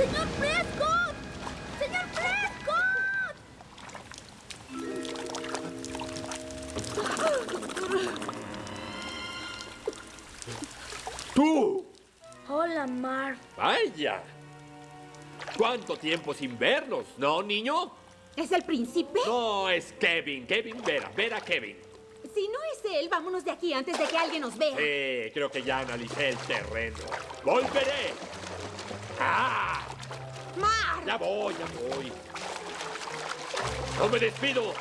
¡Señor Prescott! ¡Señor Prescott! ¡Tú! Hola, Marv. ¡Vaya! ¿Cuánto tiempo sin vernos, no, niño? ¿Es el príncipe? No, es Kevin. Kevin Vera. Vera Kevin. Si no es él, vámonos de aquí antes de que alguien nos vea. Sí, creo que ya analicé el terreno. ¡Volveré! Ya voy, ya voy. ¡No me despido!